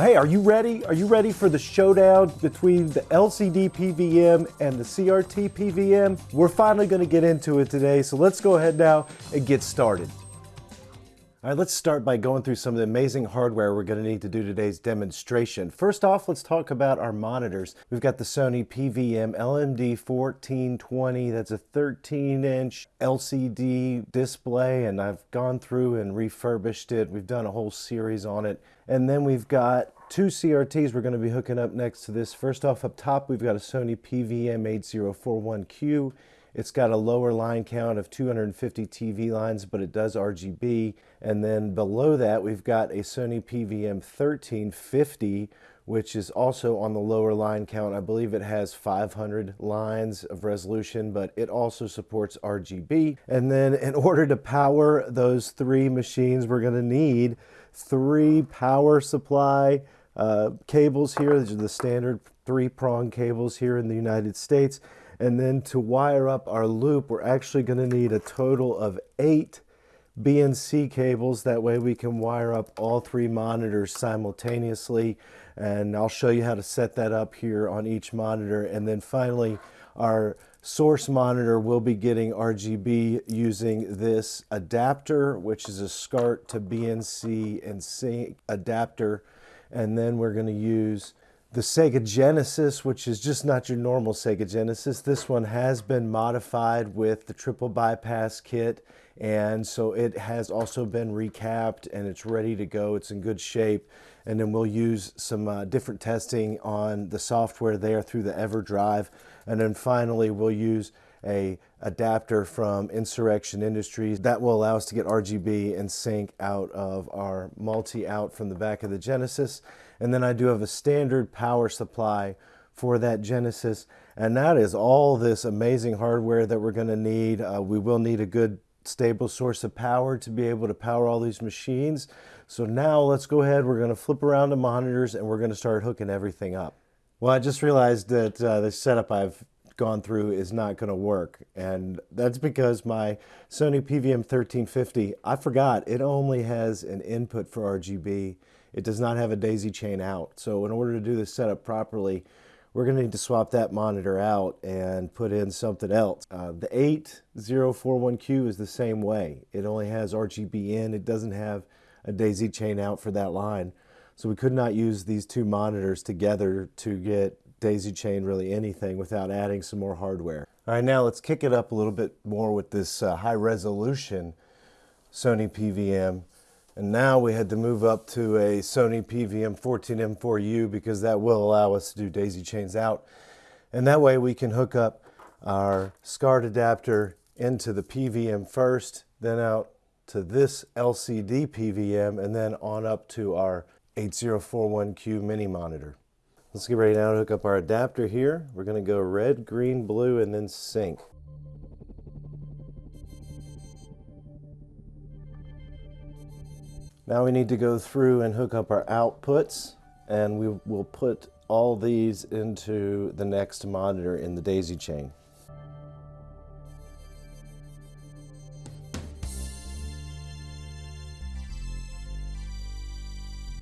Hey, are you ready? Are you ready for the showdown between the LCD PVM and the CRT PVM? We're finally going to get into it today, so let's go ahead now and get started. All right, let's start by going through some of the amazing hardware we're going to need to do today's demonstration. First off, let's talk about our monitors. We've got the Sony PVM LMD 1420. That's a 13-inch LCD display, and I've gone through and refurbished it. We've done a whole series on it. And then we've got two CRTs we're going to be hooking up next to this. First off, up top, we've got a Sony PVM 8041Q. It's got a lower line count of 250 TV lines, but it does RGB. And then below that, we've got a Sony PVM 1350, which is also on the lower line count. I believe it has 500 lines of resolution, but it also supports RGB. And then in order to power those three machines, we're gonna need three power supply uh, cables here. These are the standard three prong cables here in the United States. And then to wire up our loop, we're actually gonna need a total of eight BNC cables. That way we can wire up all three monitors simultaneously. And I'll show you how to set that up here on each monitor. And then finally, our source monitor will be getting RGB using this adapter, which is a SCART to BNC and sync adapter. And then we're gonna use the Sega Genesis, which is just not your normal Sega Genesis. This one has been modified with the triple bypass kit, and so it has also been recapped and it's ready to go. It's in good shape. And then we'll use some uh, different testing on the software there through the EverDrive. And then finally, we'll use a adapter from Insurrection Industries that will allow us to get RGB and sync out of our multi-out from the back of the Genesis. And then I do have a standard power supply for that Genesis. And that is all this amazing hardware that we're gonna need. Uh, we will need a good stable source of power to be able to power all these machines. So now let's go ahead, we're gonna flip around the monitors and we're gonna start hooking everything up. Well, I just realized that uh, the setup I've gone through is not going to work. And that's because my Sony PVM 1350, I forgot, it only has an input for RGB. It does not have a daisy chain out. So in order to do this setup properly, we're going to need to swap that monitor out and put in something else. Uh, the 8041Q is the same way. It only has RGB in. It doesn't have a daisy chain out for that line. So we could not use these two monitors together to get daisy chain really anything without adding some more hardware. All right, now let's kick it up a little bit more with this uh, high resolution Sony PVM. And now we had to move up to a Sony PVM 14M4U because that will allow us to do daisy chains out. And that way we can hook up our SCART adapter into the PVM first, then out to this LCD PVM, and then on up to our 8041Q mini monitor. Let's get ready now to hook up our adapter here. We're going to go red, green, blue, and then sync. Now we need to go through and hook up our outputs and we will put all these into the next monitor in the daisy chain.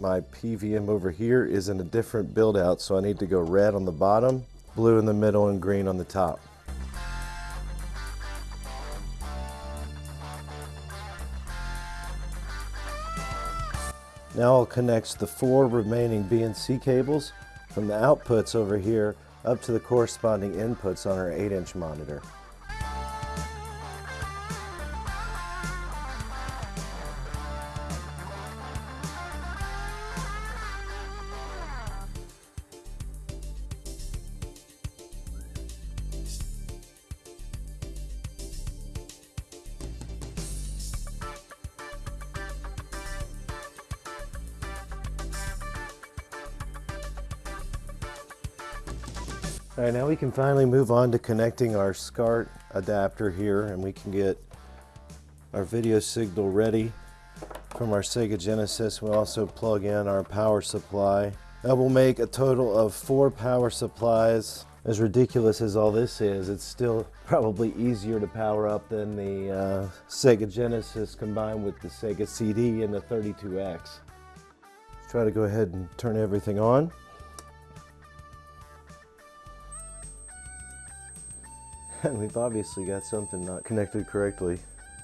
My PVM over here is in a different build out, so I need to go red on the bottom, blue in the middle, and green on the top. Now I'll connect the four remaining BNC cables from the outputs over here up to the corresponding inputs on our 8-inch monitor. All right, now we can finally move on to connecting our SCART adapter here and we can get our video signal ready from our Sega Genesis. We'll also plug in our power supply. That will make a total of four power supplies. As ridiculous as all this is, it's still probably easier to power up than the uh, Sega Genesis combined with the Sega CD and the 32X. Let's try to go ahead and turn everything on. And we've obviously got something not connected correctly,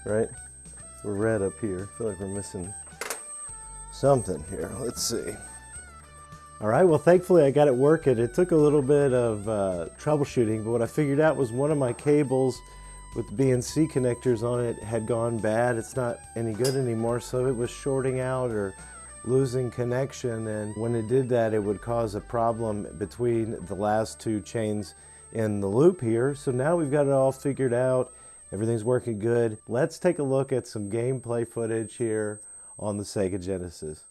right? We're red up here. I feel like we're missing something here. Let's see. All right, well, thankfully I got it working. It took a little bit of uh, troubleshooting, but what I figured out was one of my cables with BNC connectors on it had gone bad. It's not any good anymore, so it was shorting out or losing connection. And when it did that, it would cause a problem between the last two chains in the loop here. So now we've got it all figured out. Everything's working good. Let's take a look at some gameplay footage here on the Sega Genesis.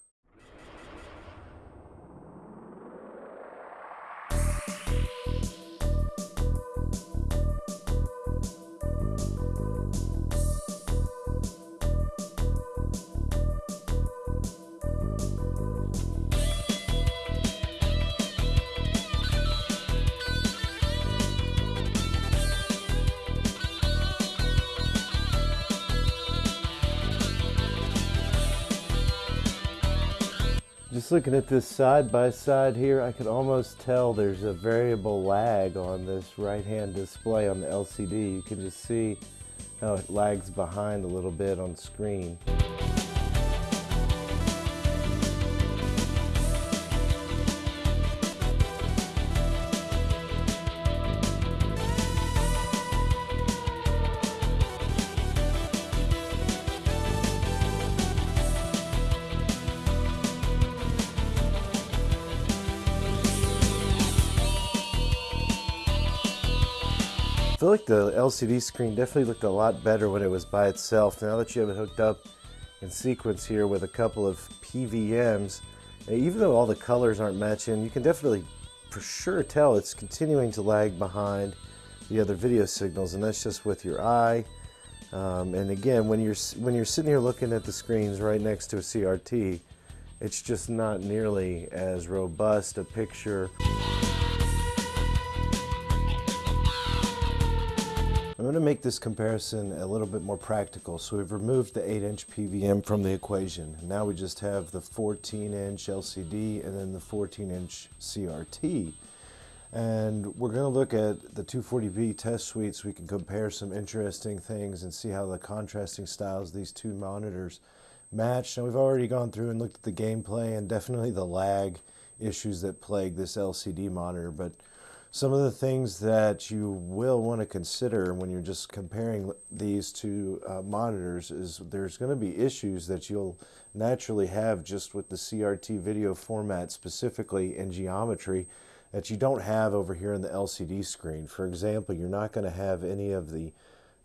Looking at this side by side here, I can almost tell there's a variable lag on this right hand display on the LCD. You can just see how it lags behind a little bit on screen. Feel like the LCD screen definitely looked a lot better when it was by itself. Now that you have it hooked up in sequence here with a couple of PVMs, even though all the colors aren't matching, you can definitely for sure tell it's continuing to lag behind the other video signals, and that's just with your eye. Um, and again, when you're when you're sitting here looking at the screens right next to a CRT, it's just not nearly as robust a picture. Going to make this comparison a little bit more practical. So we've removed the 8-inch PVM from the equation. Now we just have the 14-inch LCD and then the 14-inch CRT. And we're going to look at the 240p test suite so we can compare some interesting things and see how the contrasting styles of these two monitors match. Now we've already gone through and looked at the gameplay and definitely the lag issues that plague this LCD monitor. But some of the things that you will want to consider when you're just comparing these two uh, monitors is there's going to be issues that you'll naturally have just with the CRT video format specifically in geometry that you don't have over here in the LCD screen. For example, you're not going to have any of the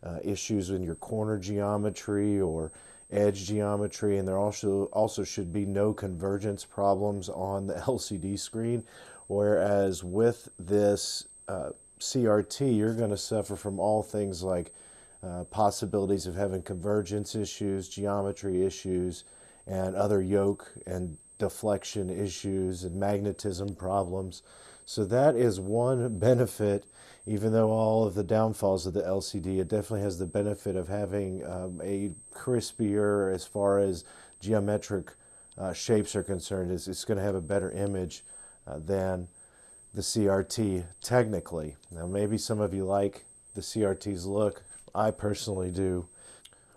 uh, issues in your corner geometry or edge geometry and there also also should be no convergence problems on the LCD screen Whereas with this uh, CRT, you're going to suffer from all things like uh, possibilities of having convergence issues, geometry issues, and other yoke and deflection issues and magnetism problems. So that is one benefit, even though all of the downfalls of the LCD, it definitely has the benefit of having um, a crispier as far as geometric uh, shapes are concerned. It's, it's going to have a better image Uh, than the CRT technically. Now maybe some of you like the CRT's look. I personally do.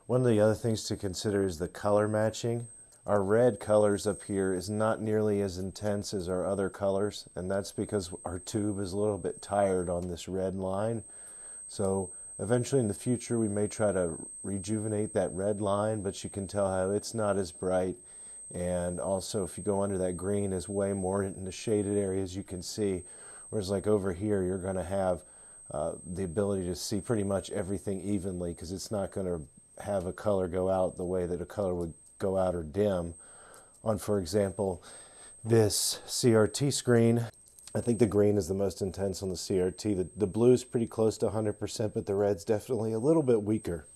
One of the other things to consider is the color matching. Our red colors up here is not nearly as intense as our other colors and that's because our tube is a little bit tired on this red line. So eventually in the future we may try to rejuvenate that red line but you can tell how it's not as bright and also if you go under that green is way more in the shaded areas you can see whereas like over here you're going to have uh, the ability to see pretty much everything evenly because it's not going to have a color go out the way that a color would go out or dim on for example this CRT screen I think the green is the most intense on the CRT. The, the blue is pretty close to 100%, but the red's definitely a little bit weaker.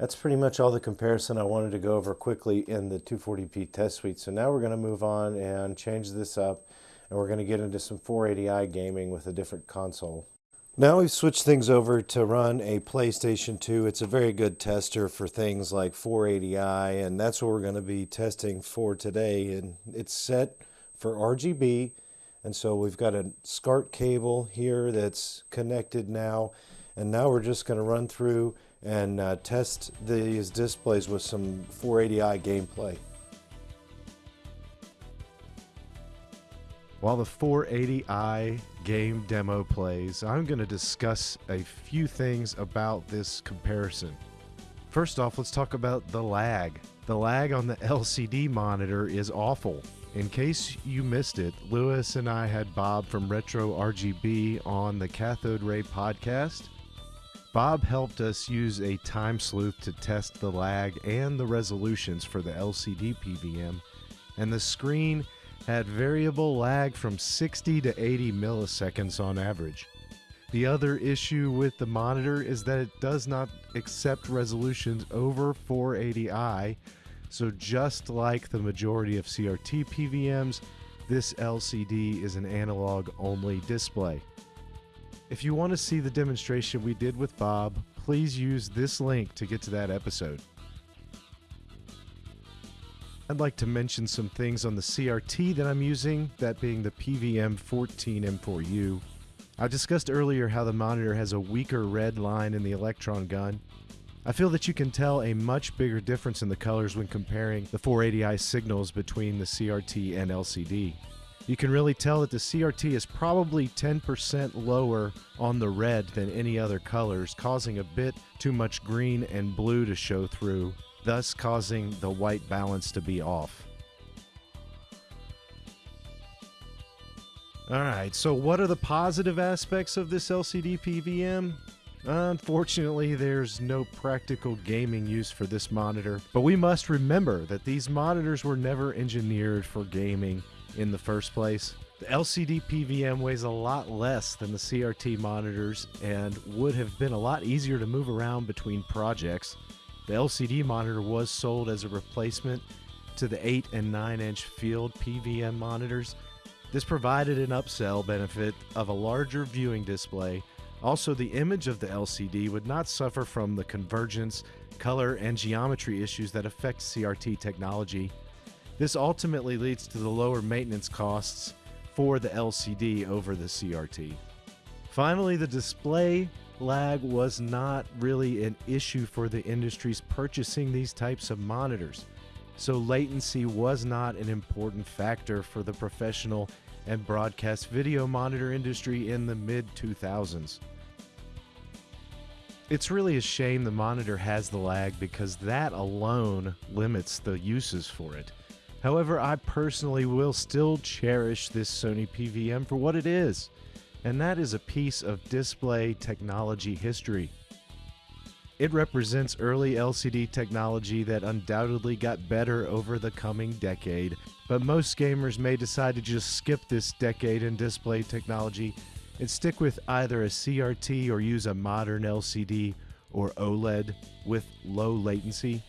That's pretty much all the comparison I wanted to go over quickly in the 240p test suite. So now we're going to move on and change this up and we're going to get into some 480i gaming with a different console. Now we've switched things over to run a PlayStation 2. It's a very good tester for things like 480i, and that's what we're going to be testing for today. And it's set for RGB, and so we've got a SCART cable here that's connected now. And now we're just going to run through and uh, test these displays with some 480i gameplay. While the 480i game demo plays, I'm going to discuss a few things about this comparison. First off, let's talk about the lag. The lag on the LCD monitor is awful. In case you missed it, Lewis and I had Bob from Retro RGB on the Cathode Ray podcast. Bob helped us use a time sleuth to test the lag and the resolutions for the LCD PVM, and the screen had variable lag from 60 to 80 milliseconds on average. The other issue with the monitor is that it does not accept resolutions over 480i, so just like the majority of CRT PVMs, this LCD is an analog only display. If you want to see the demonstration we did with Bob, please use this link to get to that episode. I'd like to mention some things on the CRT that I'm using, that being the PVM14M4U. I discussed earlier how the monitor has a weaker red line in the electron gun. I feel that you can tell a much bigger difference in the colors when comparing the 480i signals between the CRT and LCD. You can really tell that the CRT is probably 10% lower on the red than any other colors, causing a bit too much green and blue to show through thus causing the white balance to be off. Alright, so what are the positive aspects of this LCD PVM? Unfortunately, there's no practical gaming use for this monitor, but we must remember that these monitors were never engineered for gaming in the first place. The LCD PVM weighs a lot less than the CRT monitors and would have been a lot easier to move around between projects. The LCD monitor was sold as a replacement to the 8 and 9 inch field PVM monitors. This provided an upsell benefit of a larger viewing display. Also, the image of the LCD would not suffer from the convergence, color, and geometry issues that affect CRT technology. This ultimately leads to the lower maintenance costs for the LCD over the CRT. Finally, the display lag was not really an issue for the industries purchasing these types of monitors. So latency was not an important factor for the professional and broadcast video monitor industry in the mid 2000s. It's really a shame the monitor has the lag because that alone limits the uses for it. However, I personally will still cherish this Sony PVM for what it is and that is a piece of display technology history. It represents early LCD technology that undoubtedly got better over the coming decade, but most gamers may decide to just skip this decade in display technology and stick with either a CRT or use a modern LCD or OLED with low latency.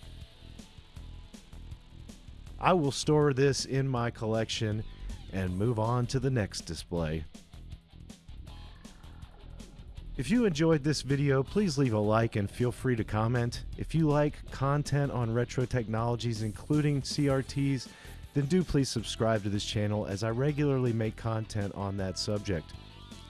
I will store this in my collection and move on to the next display. If you enjoyed this video, please leave a like and feel free to comment. If you like content on retro technologies, including CRTs, then do please subscribe to this channel as I regularly make content on that subject.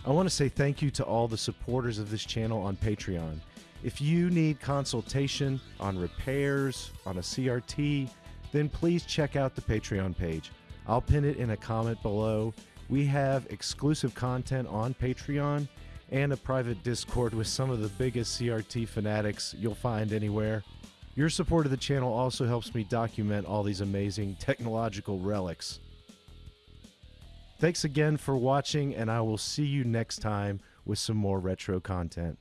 I want to say thank you to all the supporters of this channel on Patreon. If you need consultation on repairs on a CRT, then please check out the Patreon page. I'll pin it in a comment below. We have exclusive content on Patreon and a private Discord with some of the biggest CRT fanatics you'll find anywhere. Your support of the channel also helps me document all these amazing technological relics. Thanks again for watching, and I will see you next time with some more retro content.